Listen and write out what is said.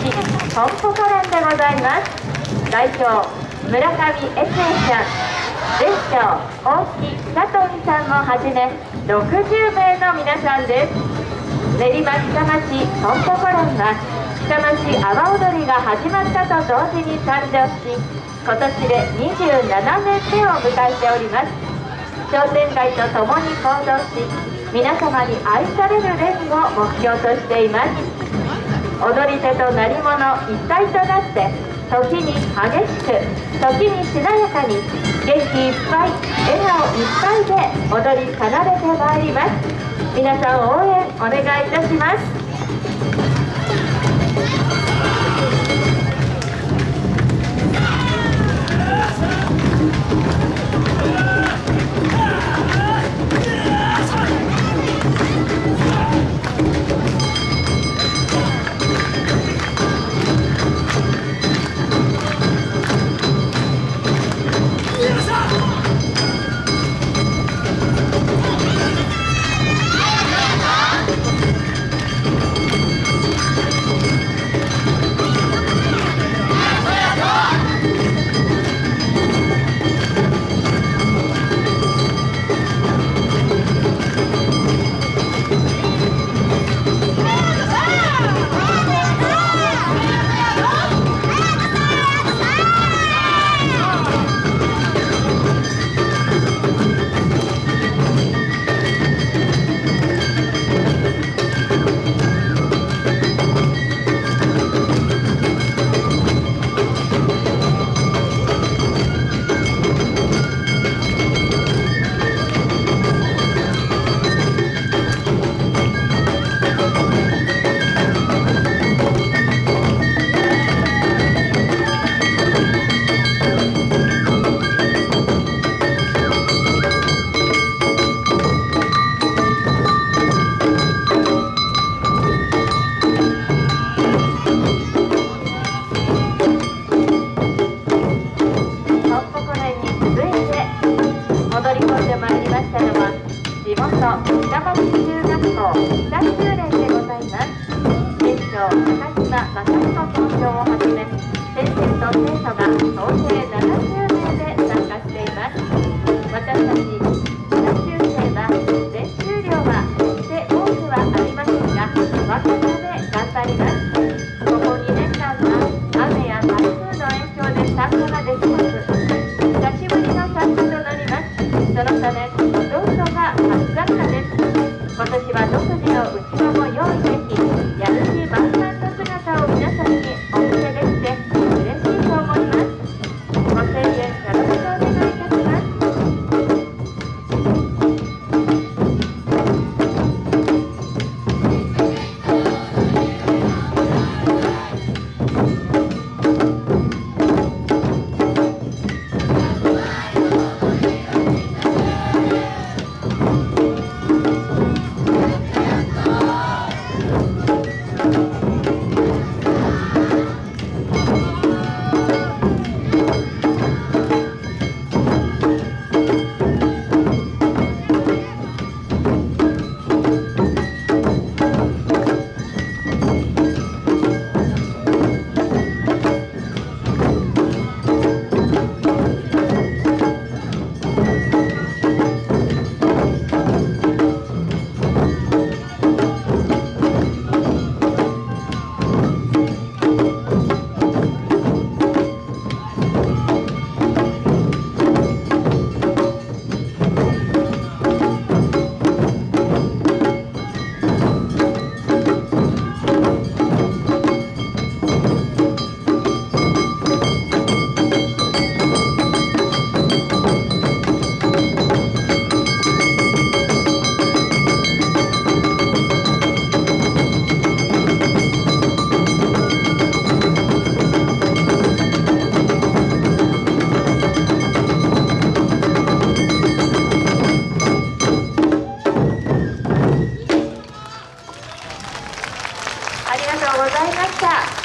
ポンポコランでございます代表村上悦恵さん全長大木佐藤さんもはじめ60名の皆さんです。練馬北町ポンポコランは北町阿波踊りが始まったと同時に誕生し今年で27年目を迎えております商店街と共に行動し皆様に愛される連を目標としています。踊り手と鳴り物一体となって時に激しく時にしなやかに元気いっぱい笑顔いっぱいで踊り奏でてまいります。皆さん応援お願いいたします。都平松中学校北九連でございます庁高島正校長をはじめ先生と生徒が総勢70名で参加しています私たち生は練習量はて多くはありませんが若で頑張りますここ2年間は雨や風の影響で参加ができず久しぶりの参加となりますそのためはどこで歌ざいました。